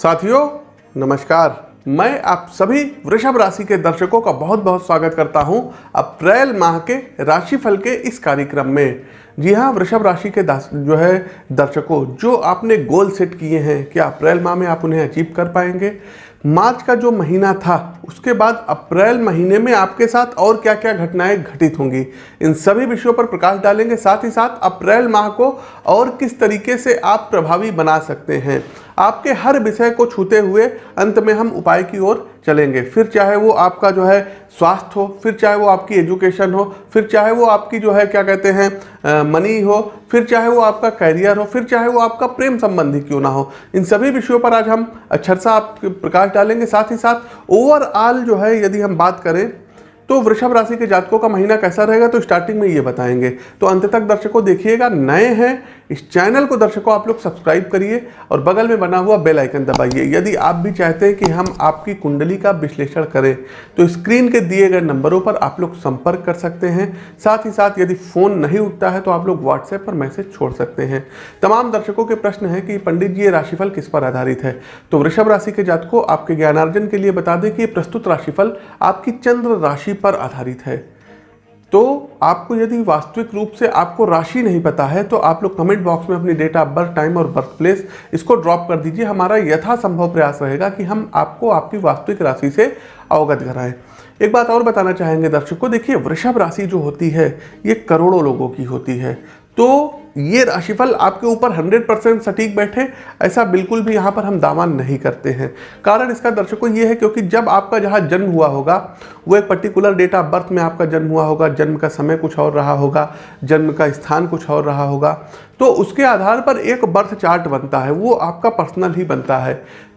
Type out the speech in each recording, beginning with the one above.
साथियों, नमस्कार। मैं आप सभी वृषभ राशि के दर्शकों का बहुत बहुत स्वागत करता हूँ अप्रैल माह के राशिफल के इस कार्यक्रम में। जी हाँ वृषभ राशि के जो है दर्शकों, जो आपने गोल सेट किए हैं, क्या अप्रैल माह में आप उन्हें अचीव कर पाएँगे? मार्च का जो महीना था, उसके बाद अप्रैल महीने में आपके साथ और क्या क्या घटनाएँ घटित होंगी? इन सभी विषयों पर प्रकाश डालेंगे। साथ ही साथ अप्रैल माह को और किस तरीके से आप प्रभावी बना सकते हैं? आपके हर विषय को छूते हुए अंत में हम उपाय की ओर चलेंगे। फिर चाहे वो आपका जो है स्वास्थ्य हो, फिर चाहे वो आपकी एजुकेशन हो, फिर चाहे वो आपकी जो है, क्या कहते हैं मनी हो, फिर चाहे वो आपका करियर हो, फिर चाहे वो आपका प्रेम संबंधी क्यों ना हो। इन सभी विषयों पर आज हम अक्षर सा आप प्रकाश डालेंगे। साथ ही साथ ओवरऑल जो है, यदि हम बात करें तो वृषभ राशि के जातकों का महीना कैसा रहेगा तो स्टार्टिंग में ये बताएँगे। तो अंत तक दर्शकों देखिएगा, नए हैं इस चैनल को दर्शकों, आप लोग सब्सक्राइब करिए और बगल में बना हुआ बेल आइकन दबाइए। यदि आप भी चाहते हैं कि हम आपकी कुंडली का विश्लेषण करें तो स्क्रीन के दिए गए नंबरों पर आप लोग संपर्क कर सकते हैं। साथ ही साथ यदि फ़ोन नहीं उठता है तो आप लोग व्हाट्सएप पर मैसेज छोड़ सकते हैं। तमाम दर्शकों के प्रश्न है कि पंडित जी, ये राशिफल किस पर आधारित है? तो वृषभ राशि के जातकों, आपके ज्ञानार्जन के लिए बता दें कि प्रस्तुत राशिफल आपकी चंद्र राशि पर आधारित है। तो आपको यदि वास्तविक रूप से आपको राशि नहीं पता है तो आप लोग कमेंट बॉक्स में अपनी डेट ऑफ़ बर्थ टाइम और बर्थ प्लेस इसको ड्रॉप कर दीजिए। हमारा यथासंभव प्रयास रहेगा कि हम आपको आपकी वास्तविक राशि से अवगत कराएँ। एक बात और बताना चाहेंगे दर्शकों, देखिए वृषभ राशि जो होती है, ये करोड़ों लोगों की होती है। तो ये राशिफल आपके ऊपर 100 परसेंट सटीक बैठे, ऐसा बिल्कुल भी यहाँ पर हम दावा नहीं करते हैं। कारण इसका दर्शकों ये है क्योंकि जब आपका जहाँ जन्म हुआ होगा, वो एक पर्टिकुलर डेट ऑफ़ बर्थ में आपका जन्म हुआ होगा, जन्म का समय कुछ और रहा होगा, जन्म का स्थान कुछ और रहा होगा तो उसके आधार पर एक बर्थ चार्ट बनता है, वो आपका पर्सनल ही बनता है।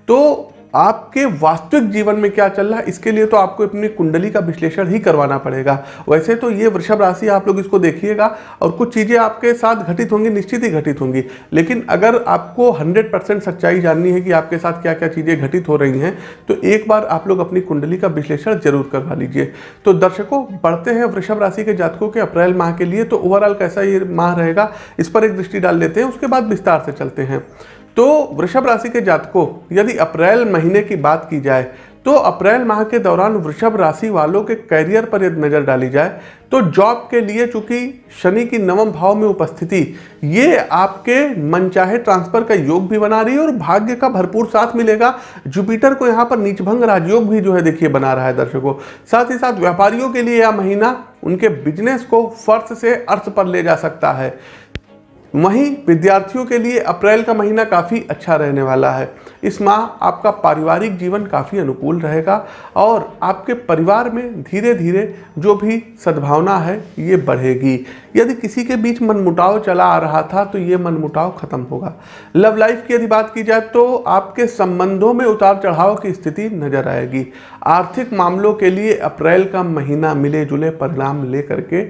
तो आपके वास्तविक जीवन में क्या चल रहा है, इसके लिए तो आपको अपनी कुंडली का विश्लेषण ही करवाना पड़ेगा। वैसे तो ये वृषभ राशि आप लोग इसको देखिएगा और कुछ चीज़ें आपके साथ घटित होंगी, निश्चित ही घटित होंगी। लेकिन अगर आपको 100 परसेंट सच्चाई जाननी है कि आपके साथ क्या क्या चीज़ें घटित हो रही हैं तो एक बार आप लोग अपनी कुंडली का विश्लेषण ज़रूर करवा लीजिए। तो दर्शकों, बढ़ते हैं वृषभ राशि के जातकों के अप्रैल माह के लिए तो ओवरऑल कैसा ये माह रहेगा, इस पर एक दृष्टि डाल लेते हैं, उसके बाद विस्तार से चलते हैं। तो वृषभ राशि के जातकों, यदि अप्रैल महीने की बात की जाए तो अप्रैल माह के दौरान वृषभ राशि वालों के करियर पर यदि नज़र डाली जाए तो जॉब के लिए चूँकि शनि की नवम भाव में उपस्थिति, ये आपके मनचाहे ट्रांसफ़र का योग भी बना रही है और भाग्य का भरपूर साथ मिलेगा। जुपिटर को यहाँ पर नीचभंग राजयोग भी जो है देखिए बना रहा है दर्शकों। साथ ही साथ व्यापारियों के लिए यह महीना उनके बिज़नेस को फर्श से अर्थ पर ले जा सकता है। वहीं विद्यार्थियों के लिए अप्रैल का महीना काफ़ी अच्छा रहने वाला है। इस माह आपका पारिवारिक जीवन काफ़ी अनुकूल रहेगा और आपके परिवार में धीरे धीरे जो भी सद्भावना है, ये बढ़ेगी। यदि किसी के बीच मनमुटाव चला आ रहा था तो ये मनमुटाव खत्म होगा। लव लाइफ की यदि बात की जाए तो आपके संबंधों में उतार चढ़ाव की स्थिति नज़र आएगी। आर्थिक मामलों के लिए अप्रैल का महीना मिले जुले परिणाम लेकर के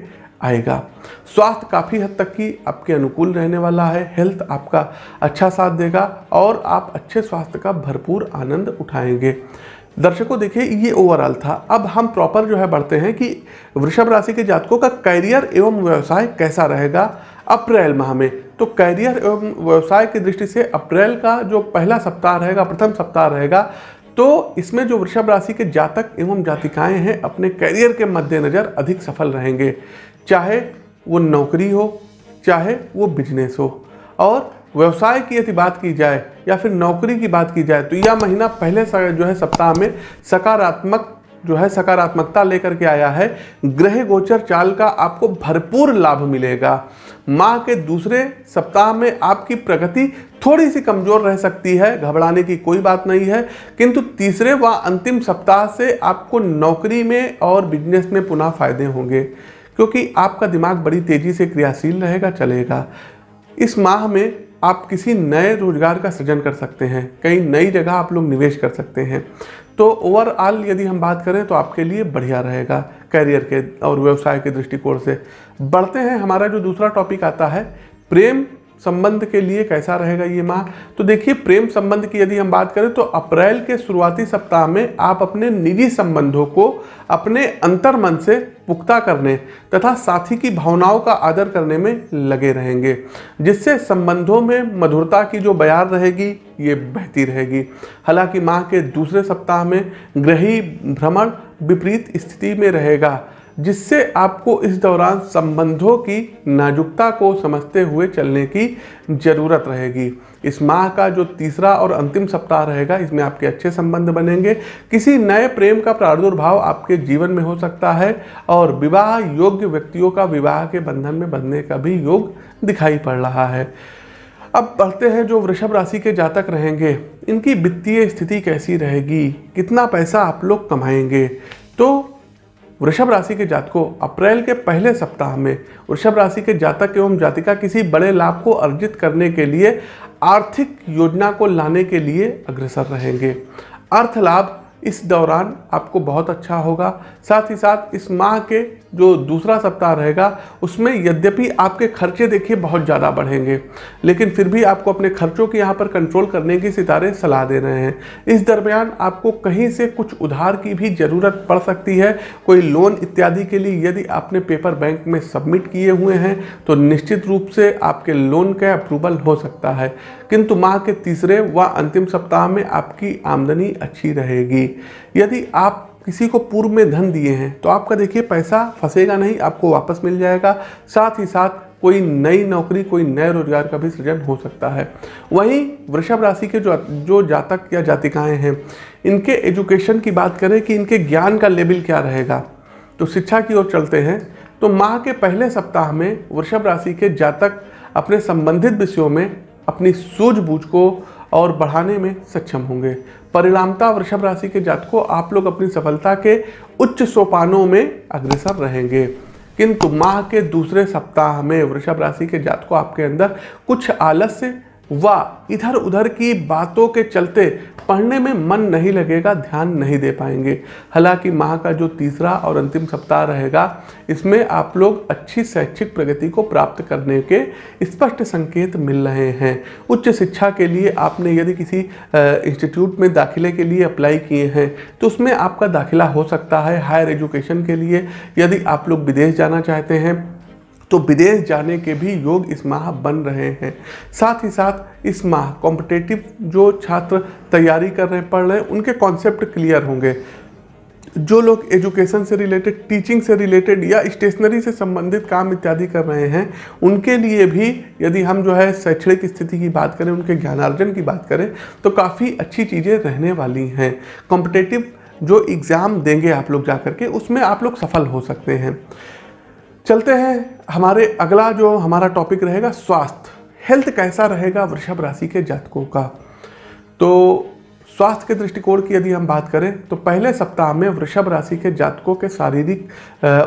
आएगा। स्वास्थ्य काफ़ी हद तक की आपके अनुकूल रहने वाला है। हेल्थ आपका अच्छा साथ देगा और आप अच्छे स्वास्थ्य का भरपूर आनंद उठाएँगे। दर्शकों, देखिए, ये ओवरऑल था। अब हम प्रॉपर जो है बढ़ते हैं कि वृषभ राशि के जातकों का करियर एवं व्यवसाय कैसा रहेगा अप्रैल माह में। तो करियर एवं व्यवसाय की दृष्टि से अप्रैल का जो पहला सप्ताह रहेगा, प्रथम सप्ताह रहेगा तो इसमें जो वृषभ राशि के जातक एवं जातिकाएँ हैं, अपने करियर के मद्देनज़र अधिक सफल रहेंगे। चाहे वो नौकरी हो, चाहे वो बिज़नेस हो। और व्यवसाय की यदि बात की जाए या फिर नौकरी की बात की जाए तो यह महीना पहले जो है सप्ताह में सकारात्मक जो है सकारात्मकता लेकर के आया है। ग्रह गोचर चाल का आपको भरपूर लाभ मिलेगा। माह के दूसरे सप्ताह में आपकी प्रगति थोड़ी सी कमज़ोर रह सकती है, घबराने की कोई बात नहीं है। किंतु तीसरे व अंतिम सप्ताह से आपको नौकरी में और बिज़नेस में पुनः फ़ायदे होंगे। क्योंकि आपका दिमाग बड़ी तेज़ी से क्रियाशील रहेगा, चलेगा। इस माह में आप किसी नए रोज़गार का सृजन कर सकते हैं, कई नई जगह आप लोग निवेश कर सकते हैं। तो ओवरऑल यदि हम बात करें तो आपके लिए बढ़िया रहेगा करियर के और व्यवसाय के दृष्टिकोण से। बढ़ते हैं, हमारा जो दूसरा टॉपिक आता है, प्रेम संबंध के लिए कैसा रहेगा ये माह तो देखिए, प्रेम संबंध की यदि हम बात करें तो अप्रैल के शुरुआती सप्ताह में आप अपने निजी संबंधों को अपने अंतर मन से पुख्ता करने तथा साथी की भावनाओं का आदर करने में लगे रहेंगे, जिससे संबंधों में मधुरता की जो बयार रहेगी, ये बहती रहेगी। हालाँकि माह के दूसरे सप्ताह में ग्रही भ्रमण विपरीत स्थिति में रहेगा जिससे आपको इस दौरान संबंधों की नाजुकता को समझते हुए चलने की ज़रूरत रहेगी। इस माह का जो तीसरा और अंतिम सप्ताह रहेगा, इसमें आपके अच्छे संबंध बनेंगे। किसी नए प्रेम का प्रादुर्भाव आपके जीवन में हो सकता है और विवाह योग्य व्यक्तियों का विवाह के बंधन में बंधने का भी योग दिखाई पड़ रहा है। अब बढ़ते हैं जो वृषभ राशि के जातक रहेंगे। इनकी वित्तीय स्थिति कैसी रहेगी? कितना पैसा आप लोग कमाएँगे? तो वृषभ राशि के जातकों, अप्रैल के पहले सप्ताह में वृषभ राशि के जातक एवं जातिका किसी बड़े लाभ को अर्जित करने के लिए आर्थिक योजना को लाने के लिए अग्रसर रहेंगे। अर्थ लाभ इस दौरान आपको बहुत अच्छा होगा। साथ ही साथ इस माह के जो दूसरा सप्ताह रहेगा, उसमें यद्यपि आपके खर्चे देखिए बहुत ज़्यादा बढ़ेंगे, लेकिन फिर भी आपको अपने खर्चों के यहाँ पर कंट्रोल करने की सितारे सलाह दे रहे हैं। इस दरमियान आपको कहीं से कुछ उधार की भी ज़रूरत पड़ सकती है। कोई लोन इत्यादि के लिए यदि आपने पेपर बैंक में सबमिट किए हुए हैं तो निश्चित रूप से आपके लोन का अप्रूवल हो सकता है। किंतु माह के तीसरे व अंतिम सप्ताह में आपकी आमदनी अच्छी रहेगी। यदि आप किसी को पूर्व में धन दिए हैं तो आपका देखिए पैसा फंसेगा नहीं, आपको वापस मिल जाएगा। साथ ही साथ कोई नई नौकरी, कोई नए रोज़गार का भी सृजन हो सकता है। वहीं वृषभ राशि के जो जो जातक या जातिकाएँ हैं, इनके एजुकेशन की बात करें कि इनके ज्ञान का लेवल क्या रहेगा? तो शिक्षा की ओर चलते हैं तो माह के पहले सप्ताह में वृषभ राशि के जातक अपने संबंधित विषयों में अपनी सूझबूझ को और बढ़ाने में सक्षम होंगे। परिणामता वृषभ राशि के जातकों, आप लोग अपनी सफलता के उच्च सोपानों में अग्रसर रहेंगे। किंतु माह के दूसरे सप्ताह में वृषभ राशि के जातकों, आपके अंदर कुछ आलस्य व इधर उधर की बातों के चलते पढ़ने में मन नहीं लगेगा, ध्यान नहीं दे पाएँगे। हालाँकि माह का जो तीसरा और अंतिम सप्ताह रहेगा, इसमें आप लोग अच्छी शैक्षिक प्रगति को प्राप्त करने के स्पष्ट संकेत मिल रहे हैं। उच्च शिक्षा के लिए आपने यदि किसी इंस्टीट्यूट में दाखिले के लिए अप्लाई किए हैं तो उसमें आपका दाखिला हो सकता है। हायर एजुकेशन के लिए यदि आप लोग विदेश जाना चाहते हैं तो विदेश जाने के भी योग इस माह बन रहे हैं। साथ ही साथ इस माह कॉम्पिटेटिव जो छात्र तैयारी कर रहे पढ़ रहे हैं, उनके कॉन्सेप्ट क्लियर होंगे। जो लोग एजुकेशन से रिलेटेड टीचिंग से रिलेटेड या स्टेशनरी से संबंधित काम इत्यादि कर रहे हैं, उनके लिए भी यदि हम जो है शैक्षणिक स्थिति की बात करें, उनके ज्ञानार्जन की बात करें तो काफ़ी अच्छी चीज़ें रहने वाली हैं। कॉम्पिटेटिव जो एग्ज़ाम देंगे आप लोग जा करके उसमें आप लोग सफल हो सकते हैं। चलते हैं। हमारे अगला जो हमारा टॉपिक रहेगा, स्वास्थ्य। हेल्थ कैसा रहेगा वृषभ राशि के जातकों का? तो स्वास्थ्य के दृष्टिकोण की यदि हम बात करें तो पहले सप्ताह में वृषभ राशि के जातकों के शारीरिक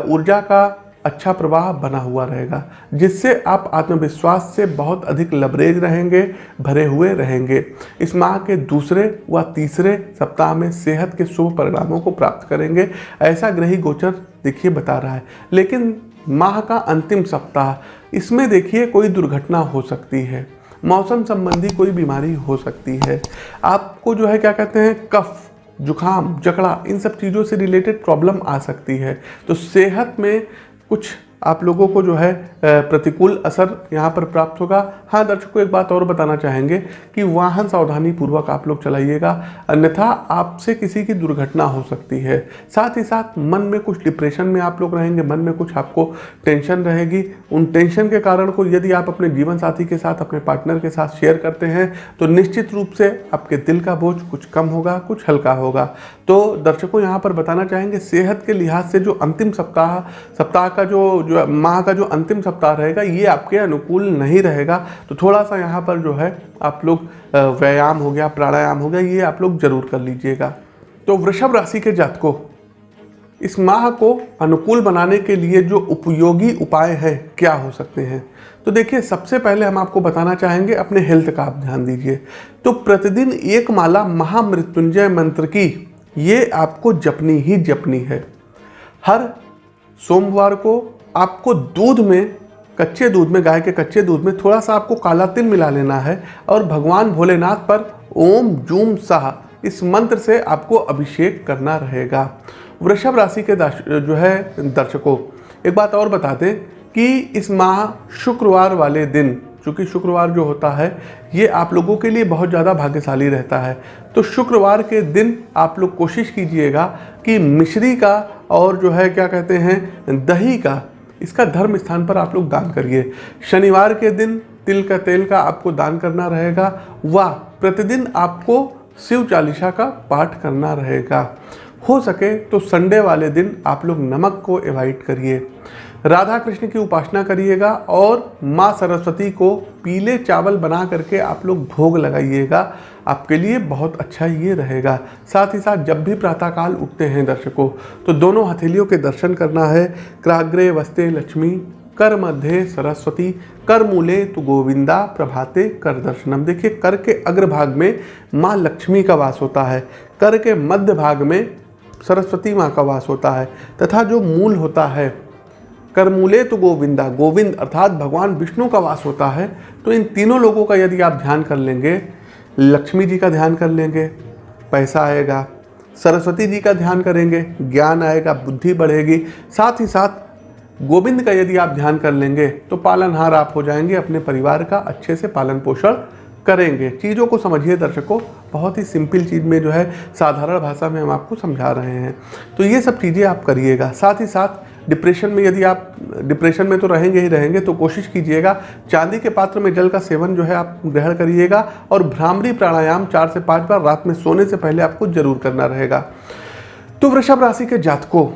ऊर्जा का अच्छा प्रवाह बना हुआ रहेगा, जिससे आप आत्मविश्वास से बहुत अधिक लबरेज रहेंगे, भरे हुए रहेंगे। इस माह के दूसरे व तीसरे सप्ताह में सेहत के शुभ परिणामों को प्राप्त करेंगे। ऐसा ग्रही गोचर देखिए बता रहा है। लेकिन माह का अंतिम सप्ताह। इसमें देखिए कोई दुर्घटना हो सकती है। मौसम संबंधी कोई बीमारी हो सकती है। आपको जो है क्या कहते हैं, कफ जुखाम जकड़ा, इन सब चीज़ों से रिलेटेड प्रॉब्लम आ सकती है। तो सेहत में कुछ आप लोगों को जो है प्रतिकूल असर यहाँ पर प्राप्त होगा। हाँ दर्शकों, एक बात और बताना चाहेंगे कि वाहन सावधानी पूर्वक आप लोग चलाइएगा। अन्यथा आपसे किसी की दुर्घटना हो सकती है। साथ ही साथ मन में कुछ डिप्रेशन में आप लोग रहेंगे, मन में कुछ आपको टेंशन रहेगी। उन टेंशन के कारण को यदि आप अपने जीवन साथी के साथ, अपने पार्टनर के साथ शेयर करते हैं तो निश्चित रूप से आपके दिल का बोझ कुछ कम होगा, कुछ हल्का होगा। तो दर्शकों, यहाँ पर बताना चाहेंगे, सेहत के लिहाज से जो अंतिम सप्ताह सप्ताह का जो जो माह का जो अंतिम सप्ताह रहेगा, ये आपके अनुकूल नहीं रहेगा। तो थोड़ा सा यहाँ पर जो है, आप लोग व्यायाम हो गया, प्राणायाम हो गया, ये आप लोग ज़रूर कर लीजिएगा। तो वृषभ राशि के जातकों, इस माह को अनुकूल बनाने के लिए जो उपयोगी उपाय है, क्या हो सकते हैं? तो देखिए, सबसे पहले हम आपको बताना चाहेंगे, अपने हेल्थ का आप ध्यान दीजिए। तो प्रतिदिन एक माला महामृत्युंजय मंत्र की, ये आपको जपनी ही जपनी है। हर सोमवार को आपको दूध में, कच्चे दूध में, गाय के कच्चे दूध में थोड़ा सा आपको काला तिल मिला लेना है और भगवान भोलेनाथ पर ओम जूम साह इस मंत्र से आपको अभिषेक करना रहेगा। वृषभ राशि के जो है, दर्शकों, एक बात और बता दें कि इस माह शुक्रवार वाले दिन, चूँकि शुक्रवार जो होता है, ये आप लोगों के लिए बहुत ज़्यादा भाग्यशाली रहता है। तो शुक्रवार के दिन आप लोग कोशिश कीजिएगा कि मिश्री का और जो है, क्या कहते हैं, दही का इसका धर्म स्थान पर आप लोग दान करिए। शनिवार के दिन तिल का तेल का आपको दान करना रहेगा, व प्रतिदिन आपको शिव चालीसा का पाठ करना रहेगा। हो सके तो संडे वाले दिन आप लोग नमक को एवॉइड करिए। राधा कृष्ण की उपासना करिएगा और माँ सरस्वती को पीले चावल बना करके आप लोग भोग लगाइएगा। आपके लिए बहुत अच्छा ये रहेगा। साथ ही साथ जब भी प्रातःकाल उठते हैं दर्शकों तो दोनों हथेलियों के दर्शन करना है। क्राग्रे वस्ते लक्ष्मी, कर मध्य सरस्वती, कर मूले तो गोविंदा, प्रभाते कर दर्शनम। देखिए, कर के अग्रभाग में माँ लक्ष्मी का वास होता है। कर के मध्य भाग में सरस्वती माँ का वास होता है। तथा जो मूल होता है करमूले तो गोविंदा, गोविंद अर्थात भगवान विष्णु का वास होता है। तो इन तीनों लोगों का यदि आप ध्यान कर लेंगे, लक्ष्मी जी का ध्यान कर लेंगे, पैसा आएगा, सरस्वती जी का ध्यान करेंगे, ज्ञान आएगा, बुद्धि बढ़ेगी, साथ ही साथ गोविंद का यदि आप ध्यान कर लेंगे तो पालनहार आप हो जाएँगे, अपने परिवार का अच्छे से पालन पोषण करेंगे। चीज़ों को समझिए दर्शकों, बहुत ही सिंपल चीज़ में जो है, साधारण भाषा में हम आपको समझा रहे हैं। तो ये सब चीज़ें आप करिएगा। साथ ही साथ डिप्रेशन में यदि आप, डिप्रेशन में तो रहेंगे ही रहेंगे तो कोशिश कीजिएगा, चांदी के पात्र में जल का सेवन जो है आप ग्रहण करिएगा, और भ्रामरी प्राणायाम चार से पाँच बार रात में सोने से पहले आपको ज़रूर करना रहेगा। तो वृषभ राशि के जातकों,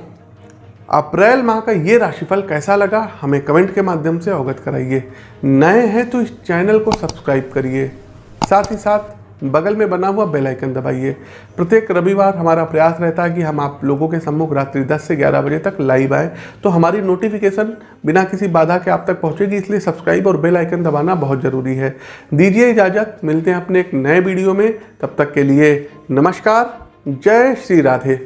अप्रैल माह का ये राशिफल कैसा लगा, हमें कमेंट के माध्यम से अवगत कराइए। नए हैं तो इस चैनल को सब्सक्राइब करिए। साथ ही साथ बगल में बना हुआ बेल आइकन दबाइए। प्रत्येक रविवार हमारा प्रयास रहता है कि हम आप लोगों के सम्मुख रात्रि 10 से 11 बजे तक लाइव आए। तो हमारी नोटिफिकेशन बिना किसी बाधा के आप तक पहुंचेगी, इसलिए सब्सक्राइब और बेल आइकन दबाना बहुत ज़रूरी है। दीजिए इजाज़त, मिलते हैं अपने एक नए वीडियो में। तब तक के लिए नमस्कार, जय श्री राधे।